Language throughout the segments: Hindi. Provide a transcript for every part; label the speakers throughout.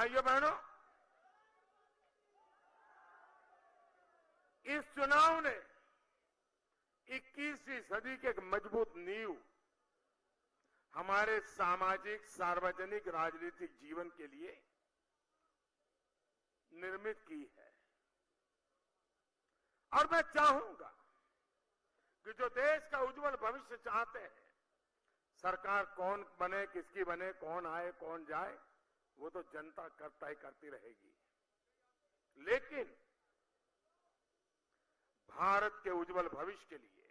Speaker 1: भाइयों बहनों, इस चुनाव ने 21वीं सदी के एक मज़बूत नींव हमारे सामाजिक, सार्वजनिक, राजनीतिक जीवन के लिए निर्मित की है। और मैं चाहूँगा कि जो देश का उज्जवल भविष्य चाहते हैं, सरकार कौन बने, किसकी बने, कौन आए, कौन जाए वो तो जनता कर तय करती रहेगी। लेकिन भारत के उज्जवल भविष्य के लिए,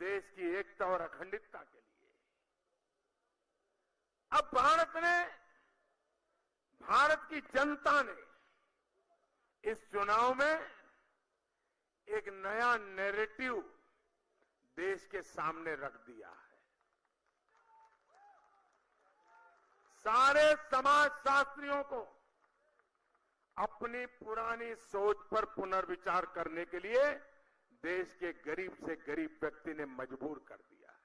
Speaker 1: देश की एकता और अखंडितता के लिए, अब भारत ने, भारत की जनता ने इस चुनाव में एक नया नैरेटिव देश के सामने रख दिया है। सारे समाज शास्त्रियों को अपनी पुरानी सोच पर पुनर्विचार करने के लिए देश के गरीब से गरीब व्यक्ति ने मजबूर कर दिया है।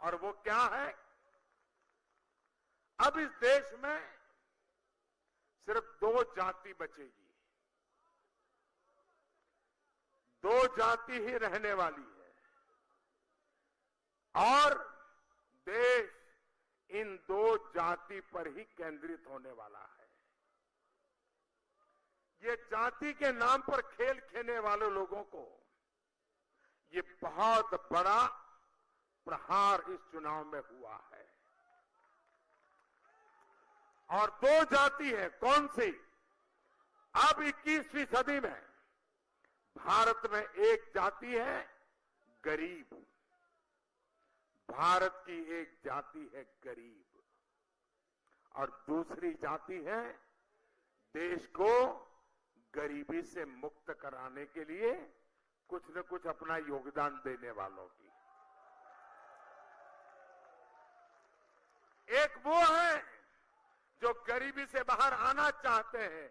Speaker 1: और वो क्या है? अब इस देश में सिर्फ़ दो जाति बचेगी। दो जाति ही रहने वाली है। और देश इन दो जाति पर ही केंद्रित होने वाला है। ये जाति के नाम पर खेल खेलने वाले लोगों को ये बहुत बड़ा प्रहार इस चुनाव में हुआ है। और दो जाति है, कौन सी? अब 21वीं सदी में भारत में एक जाति है, गरीब। भारत की एक जाति है गरीब। और दूसरी जाति है देश को गरीबी से मुक्त कराने के लिए कुछ न कुछ अपना योगदान देने वालों की। एक वो है जो गरीबी से बाहर आना चाहते हैं।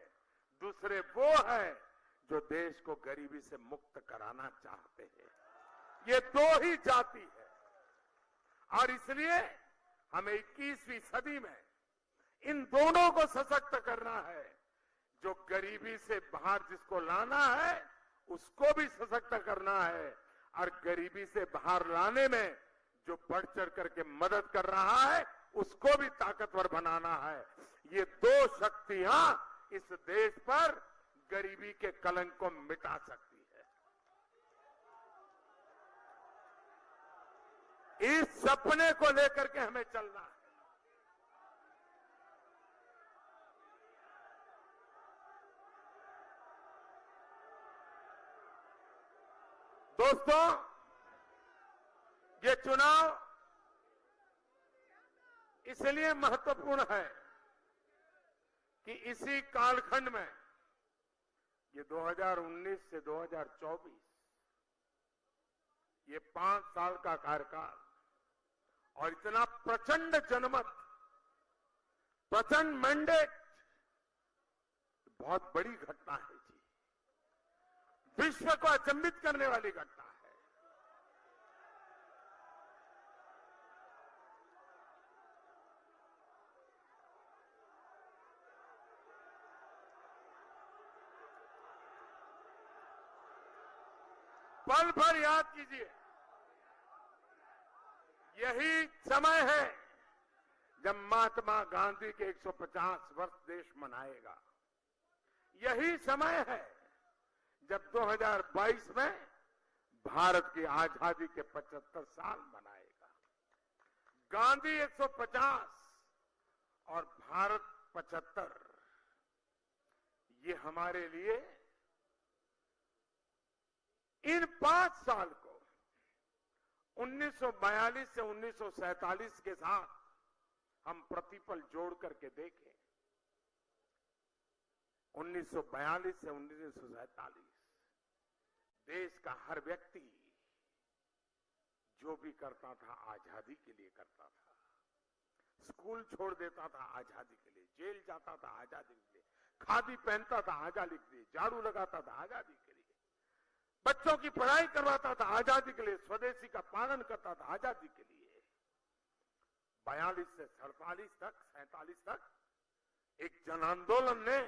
Speaker 1: दूसरे वो है जो देश को गरीबी से मुक्त कराना चाहते हैं। ये दो ही जाति है। और इसलिए हमें 21वीं सदी में इन दोनों को सशक्त करना है। जो गरीबी से बाहर जिसको लाना है, उसको भी सशक्त करना है। और गरीबी से बाहर लाने में जो बढ़ चढ़ करके मदद कर रहा है, उसको भी ताकतवर बनाना है। ये दो शक्तियाँ इस देश पर गरीबी के कलंक को मिटा सकती है इस सपने को लेकर के हमें चलना है। दोस्तों, ये चुनाव इसलिए महत्वपूर्ण है कि इसी कालखंड में, ये 2019 से 2024 ये पाँच साल का कार्यकाल और इतना प्रचंड जनमत, प्रचंड मैंडेट बहुत बड़ी घटना है जी। विश्व को अचंबित करने वाली घटना है। पल भर याद कीजिए। यही समय है जब महात्मा गांधी के 150 वर्ष देश मनाएगा। यही समय है जब 2022 में भारत की आज़ादी के 75 साल मनाएगा। गांधी 150 और भारत 75 ये हमारे लिए इन पाँच साल को 1942 से 1947 के साथ हम प्रतिपल जोड़ करके देखें। 1942 से 1947 देश का हर व्यक्ति जो भी करता था, आज़ादी के लिए करता था। स्कूल छोड़ देता था, आज़ादी के लिए। जेल जाता था, आज़ादी के लिए। खादी पहनता था, आज़ादी के लिए। झाड़ू लगाता था, आज़ादी के लिए। बच्चों की पढ़ाई करवाता था, आज़ादी के लिए स्वदेशी का पालन करता था, आज़ादी के लिए। बयालीस से सड़तालीस तक, सैतालीस तक एक जन आंदोलन ने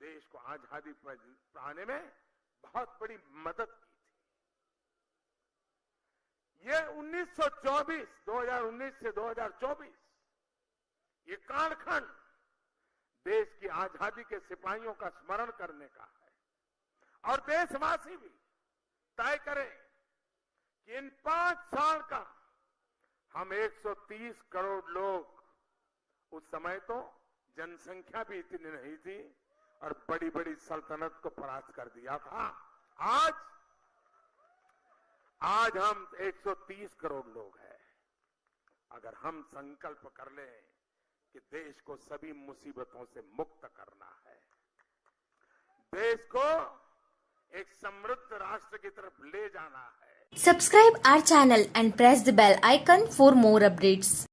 Speaker 1: देश को आज़ादी पाने में बहुत बड़ी मदद की थी। ये 1924 2019 से 2024 ये कालखंड देश की आज़ादी के सिपाहियों का स्मरण करने का और देशवासी भी तय करें कि इन पाँच साल का हम 130 करोड़ लोग उस समय तो जनसंख्या भी इतनी नहीं थी और बड़ी बड़ी सल्तनत को परास्त कर दिया था। आज आज हम 130 करोड़ लोग हैं। अगर हम संकल्प कर लें कि देश को सभी मुसीबतों से मुक्त करना है, देश को एक समृद्ध राष्ट्र की तरफ़ ले जाना है।
Speaker 2: Subscribe our channel and press the bell icon for more updates